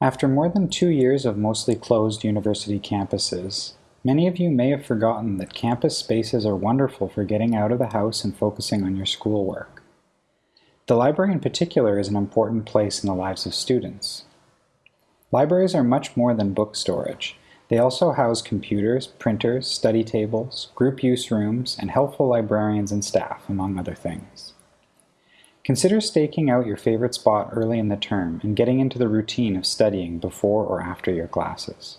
After more than two years of mostly closed university campuses, many of you may have forgotten that campus spaces are wonderful for getting out of the house and focusing on your schoolwork. The library in particular is an important place in the lives of students. Libraries are much more than book storage. They also house computers, printers, study tables, group use rooms, and helpful librarians and staff, among other things. Consider staking out your favorite spot early in the term and getting into the routine of studying before or after your classes.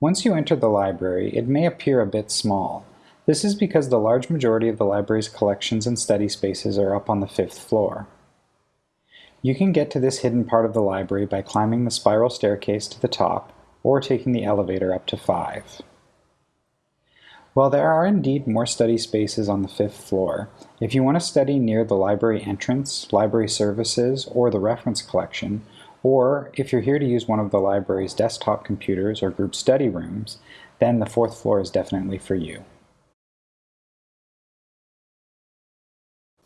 Once you enter the library, it may appear a bit small. This is because the large majority of the library's collections and study spaces are up on the fifth floor. You can get to this hidden part of the library by climbing the spiral staircase to the top or taking the elevator up to 5. While there are indeed more study spaces on the fifth floor, if you want to study near the library entrance, library services, or the reference collection, or if you're here to use one of the library's desktop computers or group study rooms, then the fourth floor is definitely for you.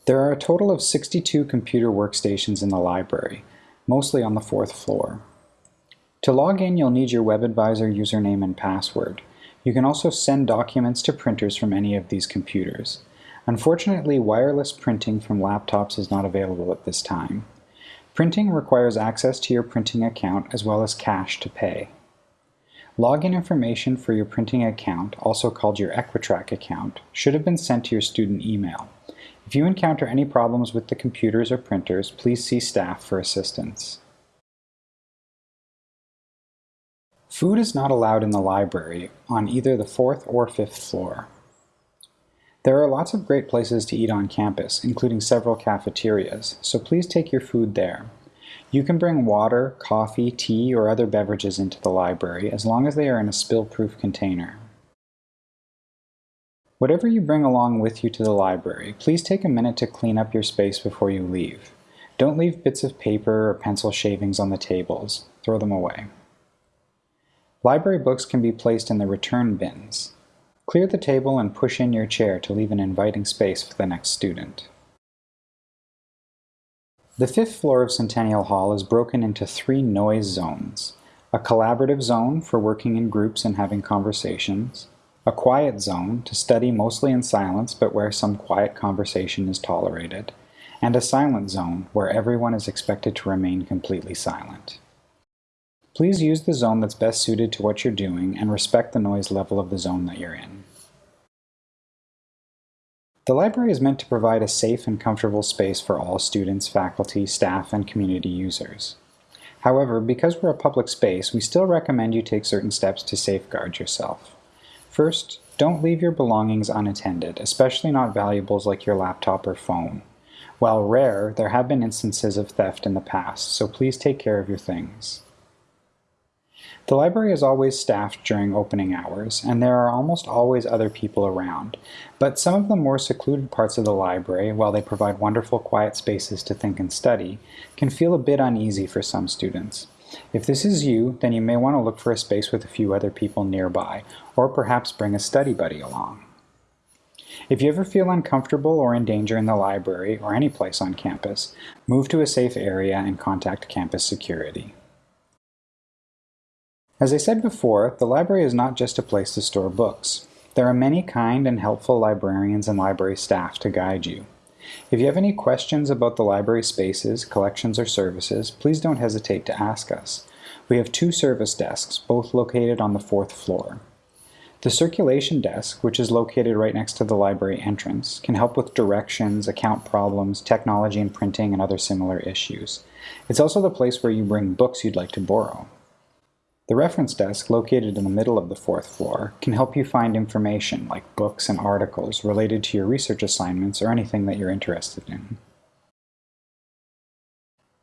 There are a total of 62 computer workstations in the library, mostly on the fourth floor. To log in, you'll need your WebAdvisor username and password. You can also send documents to printers from any of these computers. Unfortunately, wireless printing from laptops is not available at this time. Printing requires access to your printing account as well as cash to pay. Login information for your printing account, also called your Equitrac account, should have been sent to your student email. If you encounter any problems with the computers or printers, please see staff for assistance. Food is not allowed in the library on either the fourth or fifth floor. There are lots of great places to eat on campus, including several cafeterias, so please take your food there. You can bring water, coffee, tea, or other beverages into the library as long as they are in a spill-proof container. Whatever you bring along with you to the library, please take a minute to clean up your space before you leave. Don't leave bits of paper or pencil shavings on the tables. Throw them away. Library books can be placed in the return bins. Clear the table and push in your chair to leave an inviting space for the next student. The fifth floor of Centennial Hall is broken into three noise zones. A collaborative zone for working in groups and having conversations, a quiet zone to study mostly in silence but where some quiet conversation is tolerated, and a silent zone where everyone is expected to remain completely silent. Please use the zone that's best suited to what you're doing and respect the noise level of the zone that you're in. The library is meant to provide a safe and comfortable space for all students, faculty, staff, and community users. However, because we're a public space, we still recommend you take certain steps to safeguard yourself. First, don't leave your belongings unattended, especially not valuables like your laptop or phone. While rare, there have been instances of theft in the past, so please take care of your things. The library is always staffed during opening hours, and there are almost always other people around, but some of the more secluded parts of the library, while they provide wonderful quiet spaces to think and study, can feel a bit uneasy for some students. If this is you, then you may want to look for a space with a few other people nearby, or perhaps bring a study buddy along. If you ever feel uncomfortable or in danger in the library or any place on campus, move to a safe area and contact campus security. As I said before, the library is not just a place to store books. There are many kind and helpful librarians and library staff to guide you. If you have any questions about the library spaces, collections, or services, please don't hesitate to ask us. We have two service desks, both located on the fourth floor. The circulation desk, which is located right next to the library entrance, can help with directions, account problems, technology and printing, and other similar issues. It's also the place where you bring books you'd like to borrow. The reference desk, located in the middle of the fourth floor, can help you find information like books and articles related to your research assignments or anything that you're interested in.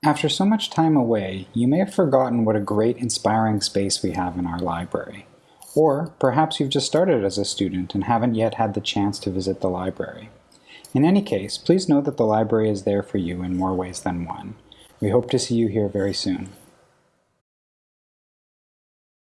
After so much time away, you may have forgotten what a great inspiring space we have in our library. Or perhaps you've just started as a student and haven't yet had the chance to visit the library. In any case, please know that the library is there for you in more ways than one. We hope to see you here very soon.